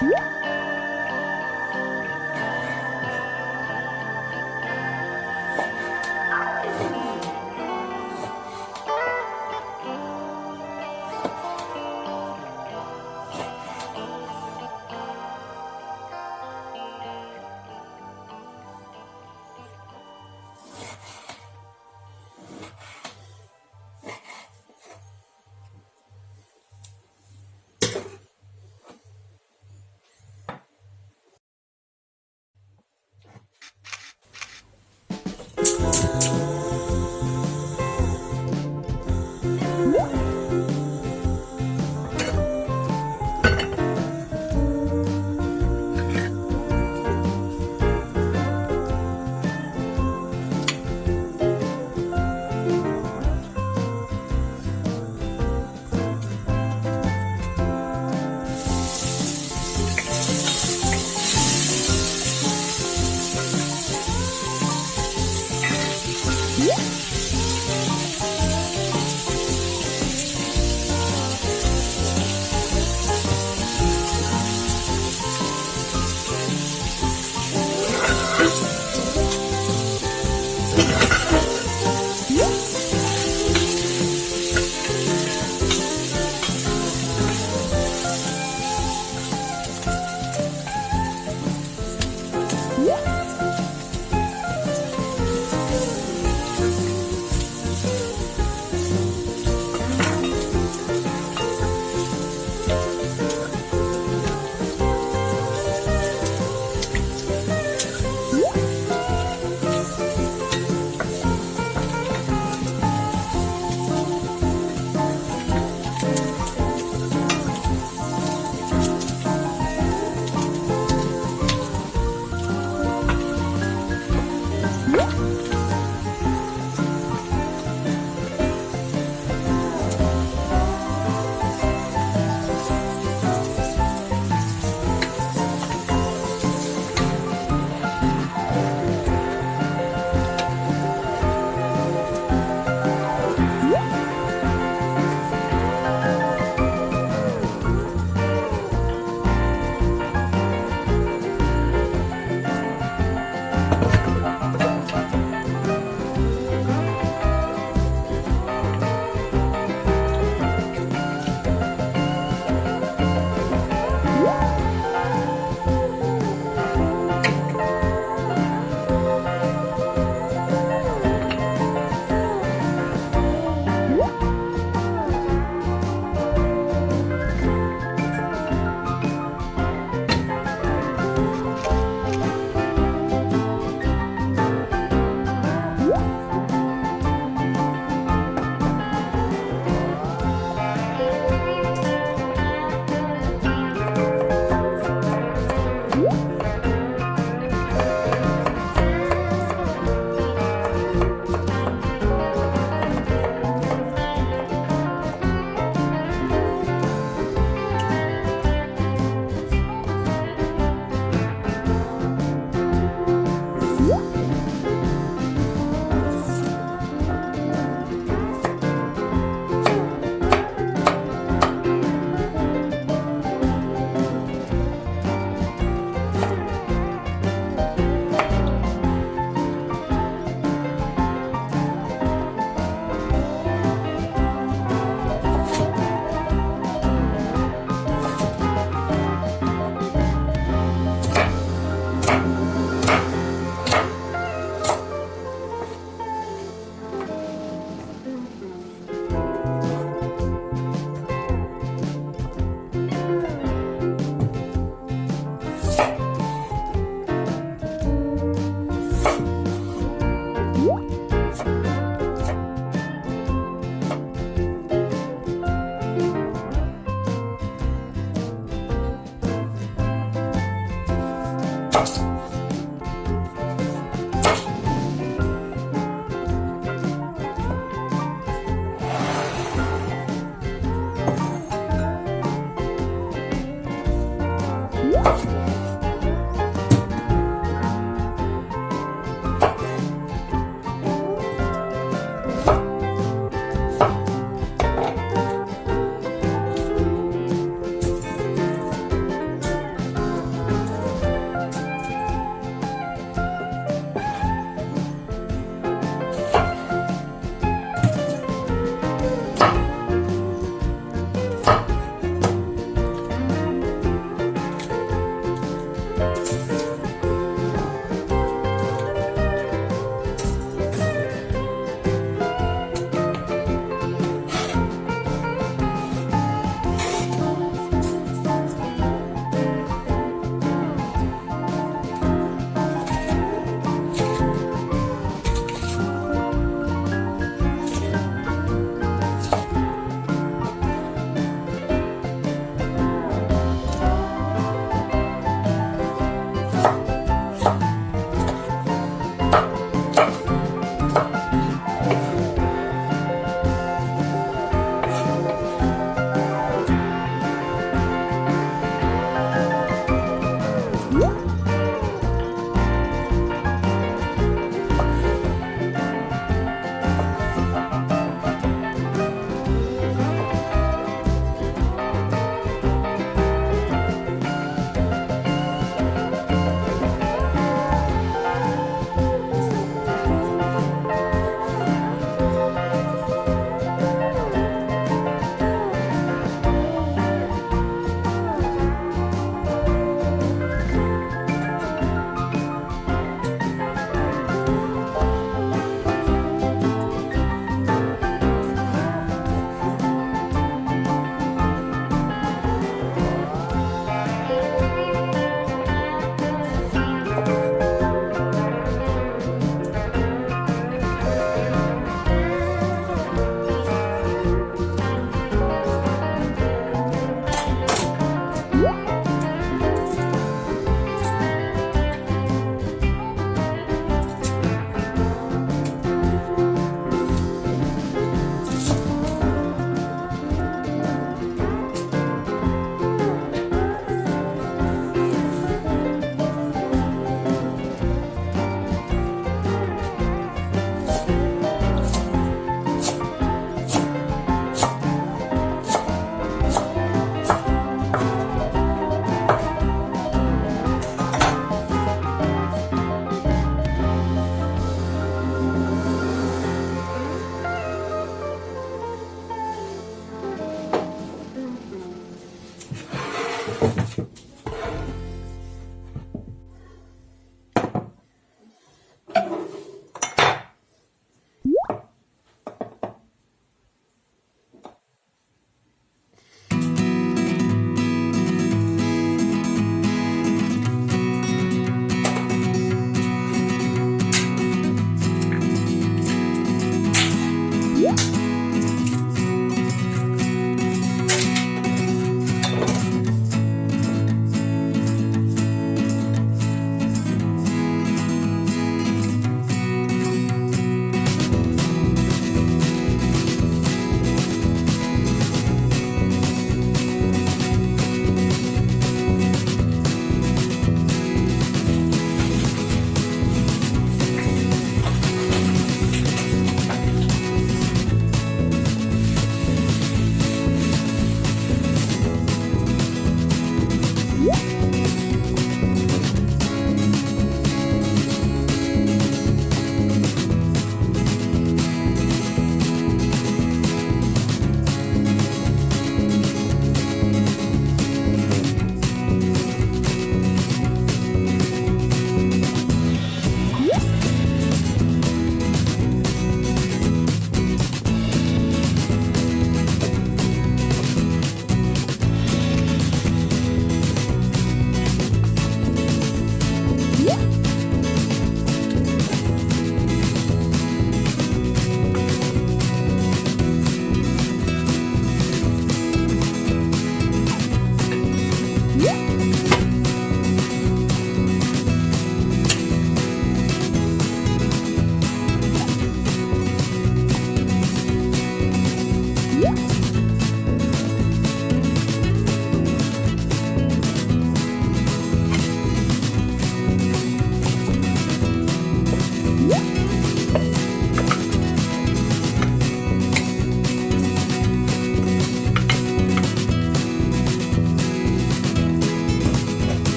Woo!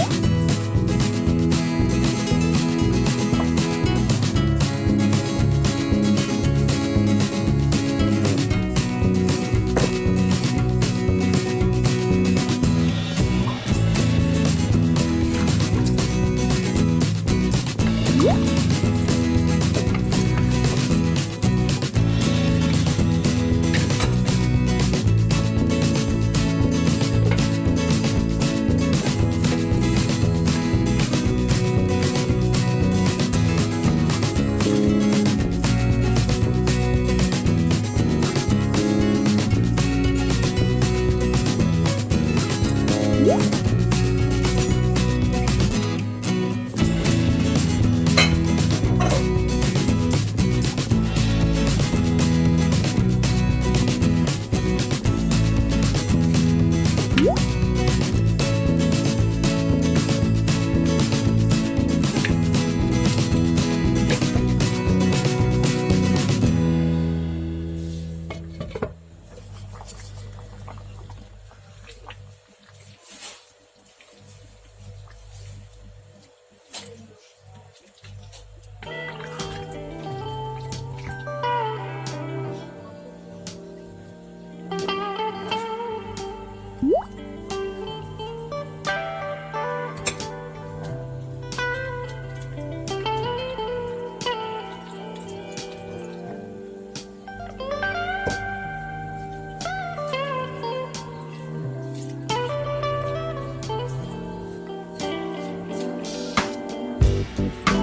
음. Joseph.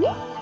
What?